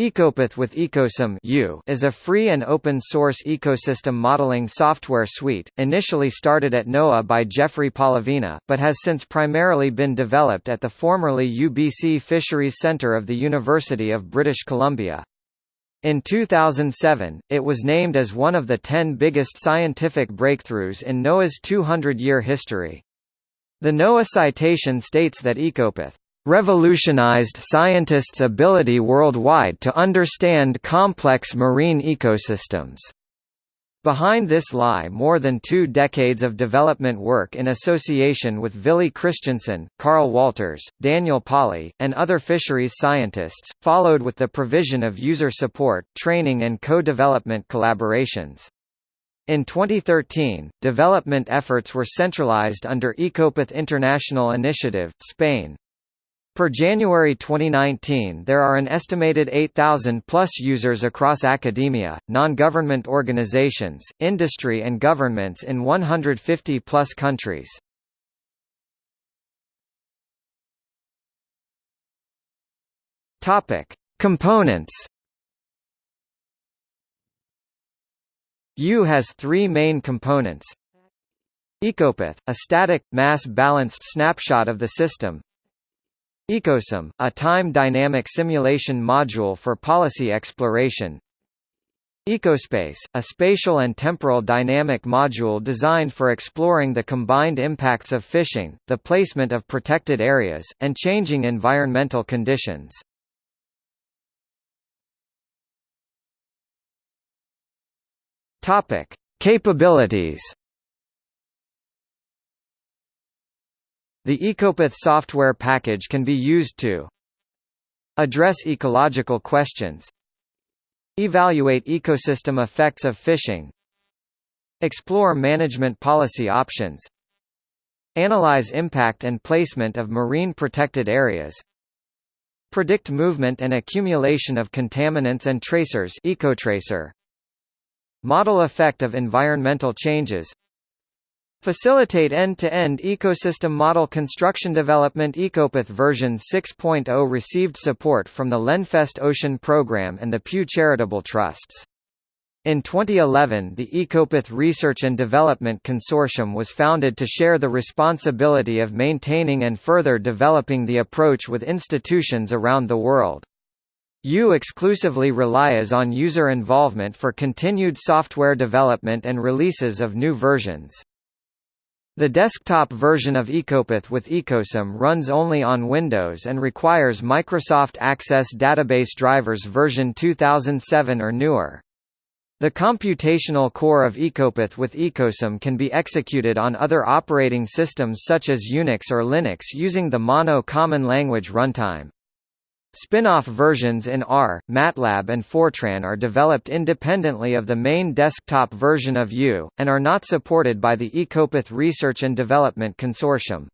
Ecopath with Ecosim is a free and open-source ecosystem modeling software suite, initially started at NOAA by Jeffrey Polovina, but has since primarily been developed at the formerly UBC Fisheries Centre of the University of British Columbia. In 2007, it was named as one of the 10 biggest scientific breakthroughs in NOAA's 200-year history. The NOAA citation states that Ecopath revolutionized scientists' ability worldwide to understand complex marine ecosystems. Behind this lie more than two decades of development work in association with Villy Christensen, Carl Walters, Daniel Pauly, and other fisheries scientists, followed with the provision of user support, training and co-development collaborations. In 2013, development efforts were centralized under Ecopath International Initiative, Spain. Per January 2019 there are an estimated 8,000 plus users across academia, non-government organizations, industry and governments in 150 plus countries. Components. EwE has three main components. Ecopath, a static, mass-balanced snapshot of the system Ecosim, a time dynamic simulation module for policy exploration Ecospace, a spatial and temporal dynamic module designed for exploring the combined impacts of fishing, the placement of protected areas, and changing environmental conditions. Capabilities The Ecopath software package can be used to address ecological questions evaluate ecosystem effects of fishing explore management policy options analyze impact and placement of marine protected areas predict movement and accumulation of contaminants and tracers ecotracer model effect of environmental changes Facilitate end-to-end -end ecosystem model construction development Ecopath version 6.0 received support from the Lenfest Ocean Program and the Pew Charitable Trusts. In 2011 the Ecopath Research and Development Consortium was founded to share the responsibility of maintaining and further developing the approach with institutions around the world. EwE exclusively relies on user involvement for continued software development and releases of new versions. The desktop version of Ecopath with Ecosim runs only on Windows and requires Microsoft Access Database Drivers version 2007 or newer. The computational core of Ecopath with Ecosim can be executed on other operating systems such as Unix or Linux using the Mono Common Language Runtime. Spin-off versions in R, MATLAB and Fortran are developed independently of the main desktop version of EwE, and are not supported by the Ecopath Research and Development Consortium.